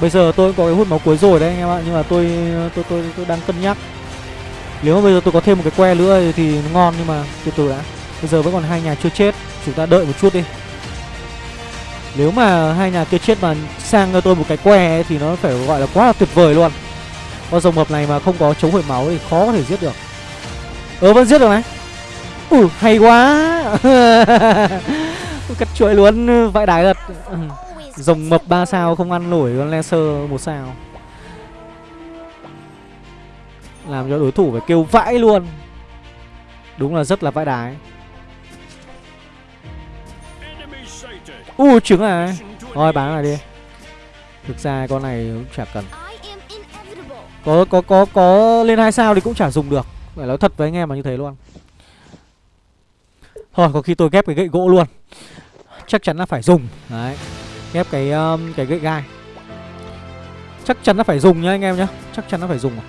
S1: Bây giờ tôi có cái hút máu cuối rồi đấy anh em ạ Nhưng mà tôi tôi tôi, tôi đang cân nhắc. Nếu mà bây giờ tôi có thêm một cái que nữa thì nó ngon Nhưng mà từ từ đã. Bây giờ vẫn còn hai nhà chưa chết Chúng ta đợi một chút đi. Nếu mà hai nhà kia chết mà sang cho tôi một cái que ấy, Thì nó phải gọi là quá là tuyệt vời luôn. Con rồng mập này mà không có chống hồi máu thì khó có thể giết được. Ờ vẫn giết được này. Ừ hay quá. Cắt chuỗi luôn, vãi đái thật. Rồng mập 3 sao không ăn nổi con laser một sao. Làm cho đối thủ phải kêu vãi luôn. Đúng là rất là vãi đái. U, trứng à? Thôi, bán lại đi. Thực ra con này cũng chả cần. Có có có có lên hai sao thì cũng chả dùng được. Phải nói thật với anh em mà như thế luôn. Thôi có khi tôi ghép cái gậy gỗ luôn. Chắc chắn là phải dùng. Đấy. Ghép cái um, cái gậy gai. Chắc chắn là phải dùng nhá anh em nhá. Chắc chắn là phải dùng à?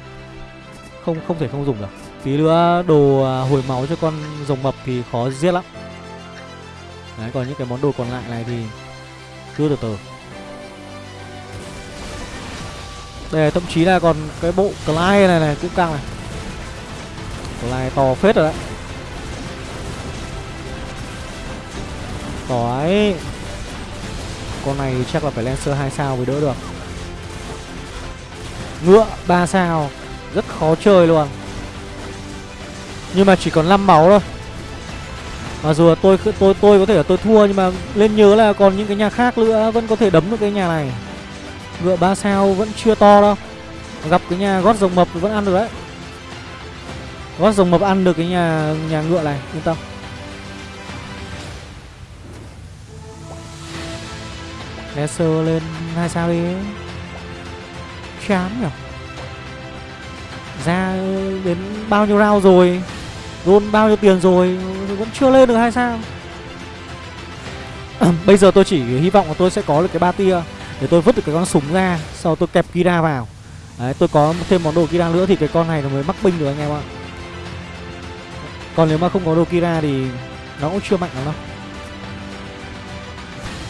S1: Không không thể không dùng được. Tí nữa đồ à, hồi máu cho con rồng mập thì khó giết lắm. Đấy còn những cái món đồ còn lại này thì Cứ từ từ. Đây thậm chí là còn cái bộ Clyde này này cũng căng này. Clyde to phết rồi đấy. Đói Con này chắc là phải Lancer 2 sao mới đỡ được. Ngựa 3 sao. Rất khó chơi luôn. Nhưng mà chỉ còn 5 máu thôi. Mặc dù tôi tôi tôi có thể là tôi thua Nhưng mà lên nhớ là còn những cái nhà khác nữa Vẫn có thể đấm được cái nhà này. Ngựa 3 sao vẫn chưa to đâu. Gặp cái nhà gót rồng mập vẫn ăn được đấy. Gót rồng mập ăn được cái nhà nhà ngựa này, Yên tâm. Lesser lên hai sao đi. Chán nhỉ Ra đến bao nhiêu round rồi? Roll bao nhiêu tiền rồi? Vẫn chưa lên được hai sao. Bây giờ tôi chỉ hy vọng là tôi sẽ có được cái ba tia Để tôi vứt được cái con súng ra, Sau tôi kẹp Kira vào. Đấy, tôi có thêm món đồ Kira nữa thì cái con này nó mới mắc binh được anh em ạ. Còn nếu mà không có đồ Kira thì Nó cũng chưa mạnh lắm đâu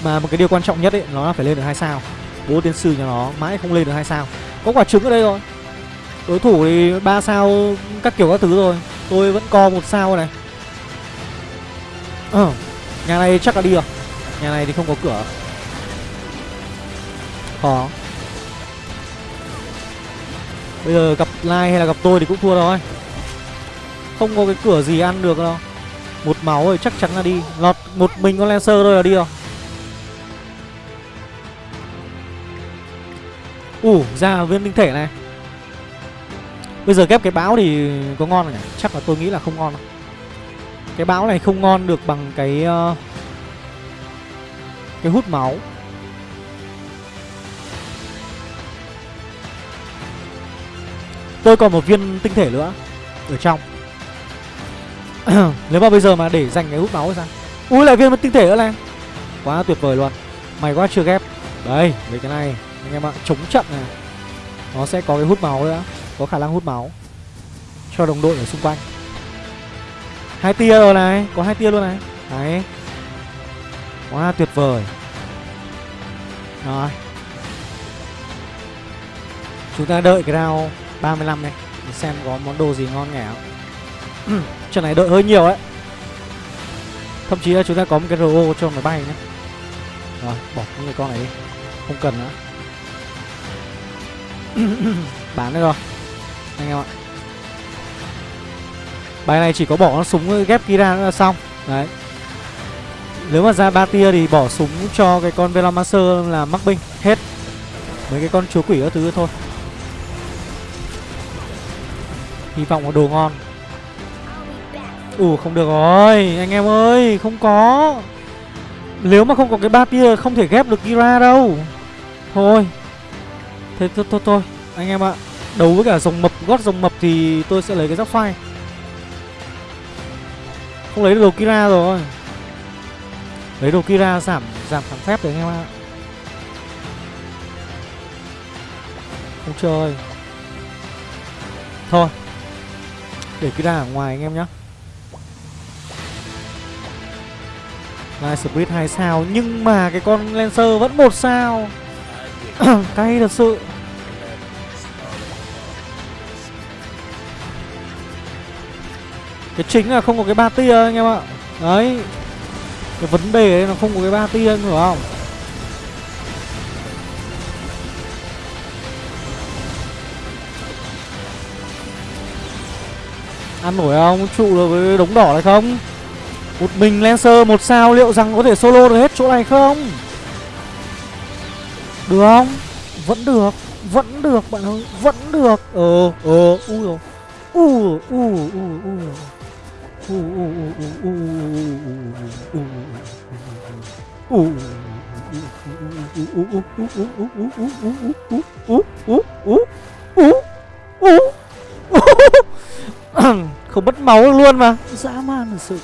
S1: mà một cái điều quan trọng nhất ấy, nó là phải lên được hai sao. Bố tiến sư nhà nó mãi không lên được hai sao. Có quả trứng ở đây rồi. Đối thủ thì ba sao các kiểu các thứ rồi. Tôi vẫn co một sao này. Ờ nhà này chắc là đi rồi. Nhà này thì không có cửa. Khó. Bây giờ gặp lai hay là gặp tôi thì cũng thua rồi không có cái cửa gì ăn được đâu. Một máu rồi chắc chắn là đi. Lọt một mình con lancer thôi là đi rồi. Ủ ra viên tinh thể này. Bây giờ ghép cái bão thì có ngon không nhỉ? Chắc là tôi nghĩ là không ngon đâu. Cái bão này không ngon được bằng cái uh, Cái hút máu. Tôi còn một viên tinh thể nữa Ở trong. Nếu mà bây giờ mà để dành cái hút máu ra Ui lại viên tinh thể nữa này. Quá tuyệt vời luôn. Mày quá chưa ghép. Đây lấy cái này anh em ạ, chống trận này. Nó sẽ có cái hút máu nữa, có khả năng hút máu cho đồng đội ở xung quanh. Hai tia rồi này, có hai tia luôn này. Đấy. Quá tuyệt vời. Rồi. Chúng ta đợi cái round 35 này, để xem có món đồ gì ngon nghẻ không. Trận này đợi hơi nhiều ấy. Thậm chí là chúng ta có một cái ro cho máy bay nhé rồi, bỏ những người con này đi. Không cần nữa. bán được rồi. Anh em ạ. Bài này chỉ có bỏ con súng ghép Kira ra là xong. Đấy. Nếu mà ra ba tia thì bỏ súng cho cái con Velomancer là mắc binh, Hết. Mấy cái con chúa quỷ các thứ thôi. Hy vọng có đồ ngon. Ủ không được rồi. Anh em ơi, Không có. Nếu mà không có cái ba tia Không thể ghép được Kira đâu. Thôi. Thế thôi thôi, thôi. Anh em ạ Đấu với cả dòng mập gót dòng mập Thì tôi sẽ lấy cái giáp phai. Không lấy được đồ Kira rồi. Lấy đồ Kira giảm giảm kháng phép đấy anh em ạ. Không chơi Thôi. Để Kira ở ngoài anh em nhé Light Spirit 2 sao Nhưng mà cái con Lancer vẫn một sao. Cay thật sự Cái chính là không có cái ba tia anh em ạ Đấy Cái vấn đề là không có cái ba tia anh hiểu không Ăn nổi không? Trụ được với đống đỏ này không? Một mình Lancer, một sao, liệu rằng có thể solo được hết chỗ này không? Được không? Vẫn được Vẫn được bạn ơi Vẫn được Ờ Ờ Ui rồi U U U U không mất máu luôn mà dã man thật sự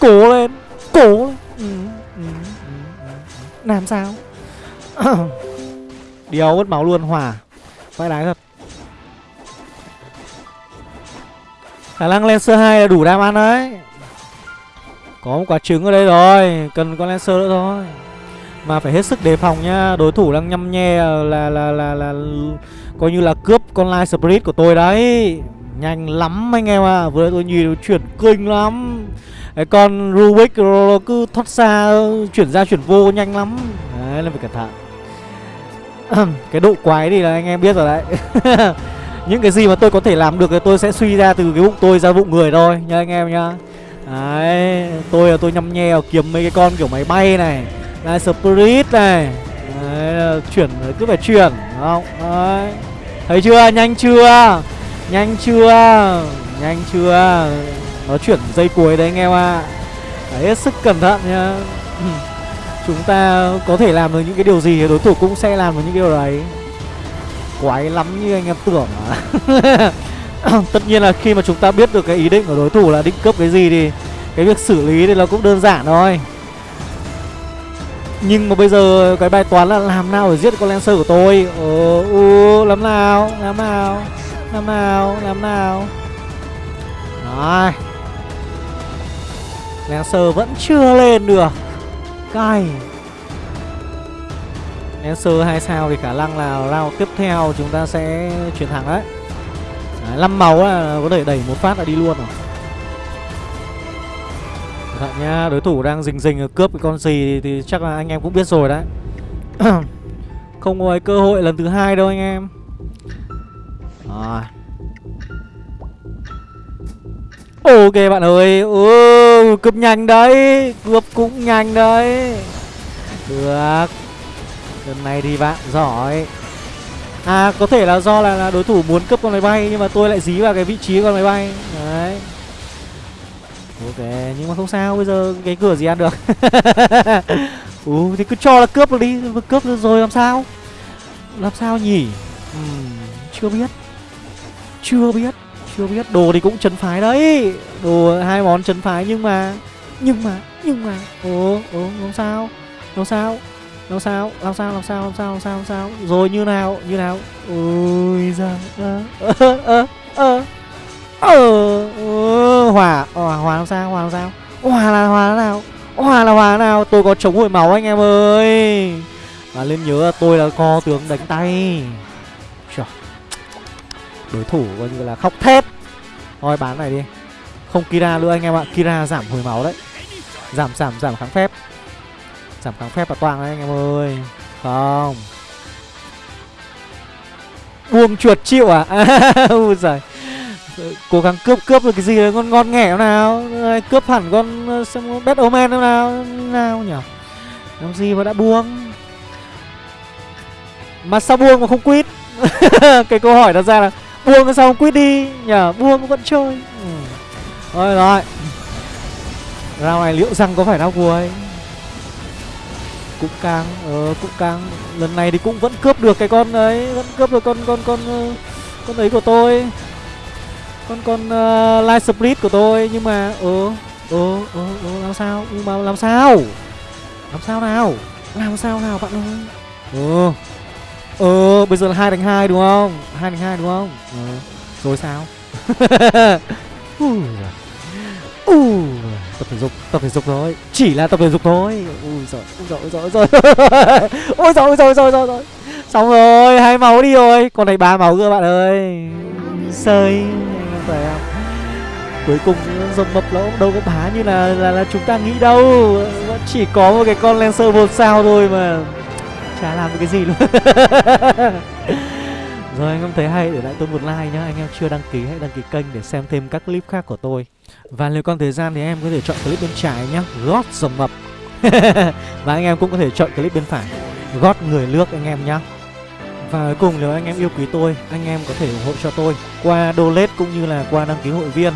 S1: cố lên cố lên làm sao Điều mất máu luôn hòa, Vãi đái thật. Khả năng Lancer 2 là đủ đam ăn đấy. Có một quả trứng ở đây rồi Cần con Lancer nữa thôi. Mà phải hết sức đề phòng nhá Đối thủ đang nhăm nhe là là là là, là Coi như là cướp con Light Spirit của tôi đấy. Nhanh lắm anh em ạ à. Vừa tôi nhìn chuyển kinh lắm. Đấy, con Rubik nó cứ thoát xa Chuyển ra chuyển vô nhanh lắm. Đấy là phải cẩn thận cái độ quái thì là anh em biết rồi đấy. Những cái gì mà tôi có thể làm được thì tôi sẽ suy ra từ cái bụng tôi ra bụng người thôi nha anh em nhá. Đấy tôi là tôi nhăm nhe kiếm mấy cái con kiểu máy bay này là Spirit này. Đấy, chuyển cứ phải chuyển đúng không? Đấy. thấy chưa? Nhanh chưa? Nhanh chưa? Nhanh chưa? Nó chuyển dây cuối đấy anh em ạ. À. hết sức cẩn thận nhá. Chúng ta có thể làm được những cái điều gì thì đối thủ cũng sẽ làm được những cái điều đấy. Quái lắm như anh em tưởng à Tất nhiên là khi mà chúng ta biết được cái ý định của đối thủ là định cấp cái gì thì Cái việc xử lý thì nó cũng đơn giản thôi. Nhưng mà bây giờ cái bài toán là làm nào để giết con Lancer của tôi? Ờ, ừ, làm nào, làm nào, làm nào, làm nào. Rồi Lancer vẫn chưa lên được. Cay Lancer 2 sao thì khả năng là round tiếp theo chúng ta sẽ chuyển thẳng đấy. Đấy, 5 máu là có thể đẩy một phát là đi luôn rồi. Thật nha, đối thủ đang rình rình cướp cái con gì thì chắc là anh em cũng biết rồi đấy. Không có cơ hội lần thứ hai đâu anh em. Rồi. Ok bạn ơi ừ, Cướp nhanh đấy Cướp cũng nhanh đấy. Được. Lần này thì bạn giỏi. À có thể là do là, là đối thủ muốn cướp con máy bay Nhưng mà tôi lại dí vào cái vị trí con máy bay. Đấy. Ok nhưng mà không sao Bây giờ cái cửa gì ăn được? Ừ thì cứ cho là cướp được đi Cướp được rồi làm sao? Làm sao nhỉ? Uhm, Chưa biết. Chưa biết. Chưa biết, Đồ thì cũng chấn phái đấy. Đồ hai món chấn phái nhưng mà Nhưng mà Nhưng mà. Ồ Ồ, làm sao? Làm sao? Làm sao? Làm sao Làm sao Làm sao Làm sao Làm sao? Rồi như nào? Như nào? Ôi ra Ơ Ơ Ơ Ơ. Hòa Hòa Hòa làm sao? Hòa làm sao? Hòa là Hòa nào? Hòa là Hòa nào? Tôi có chống hồi máu anh em ơi. Và lên nhớ là tôi là co tướng đánh tay đối thủ coi như là khóc thét thôi bán này đi. Không kira nữa anh em ạ. Kira giảm hồi máu đấy. Giảm giảm giảm kháng phép. Giảm kháng phép và toang đấy anh em ơi. Không. Buông chuột chịu à? Ui giời. Cố gắng cướp cướp được cái gì đấy? Ngon ngon nghẻ nào? Cướp hẳn con ờ, xem bet omen nào nào nhỉ làm gì mà đã buông? Mà sao buông mà không quýt? Cái câu hỏi đặt ra là buông xong sao quýt đi nhờ buông vẫn chơi. Ừ. rồi rồi. Round này liệu rằng có phải đau cuối Cũng căng Ờ cũng căng. Lần này thì cũng vẫn cướp được cái con ấy Vẫn cướp được con con con ờ, con ấy của tôi. Con con uh, light split của tôi Nhưng mà Ờ Ờ ờ ờ làm sao? Nhưng mà làm sao? Làm sao nào? Làm sao nào bạn ơi? Ờ. Ờ bây giờ là 2 đánh 2 đúng không? 2 đánh 2 đúng không? Ừ. Rồi sao? Ui tập thể dục tập thể dục thôi. Chỉ là tập thể dục thôi. Ui giời ui giời ui giời ui giời. Ui giời ui giời ui giời xong rồi hai máu đi rồi. Còn này ba máu cơ bạn ơi. Sơi anh em phải không? Cuối cùng dòng mập nó cũng đâu có bá như là là, là chúng ta nghĩ đâu. Chỉ có một cái con lancer một sao thôi mà chả làm được cái gì luôn. Rồi anh em thấy hay để lại tôi một like nhá. Anh em chưa đăng ký hãy đăng ký kênh để xem thêm các clip khác của tôi. Và nếu còn thời gian thì em có thể chọn clip bên trái nhá. Gót dầm mập Và anh em cũng có thể chọn clip bên phải. Gót người lướt anh em nhá. Và cuối cùng nếu anh em yêu quý tôi, anh em có thể ủng hộ cho tôi qua donate cũng như là qua đăng ký hội viên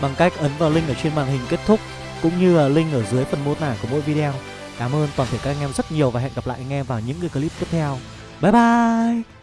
S1: bằng cách ấn vào link ở trên màn hình kết thúc cũng như là link ở dưới phần mô tả của mỗi video. Cảm ơn toàn thể các anh em rất nhiều và hẹn gặp lại anh em vào những cái clip tiếp theo. Bye bye.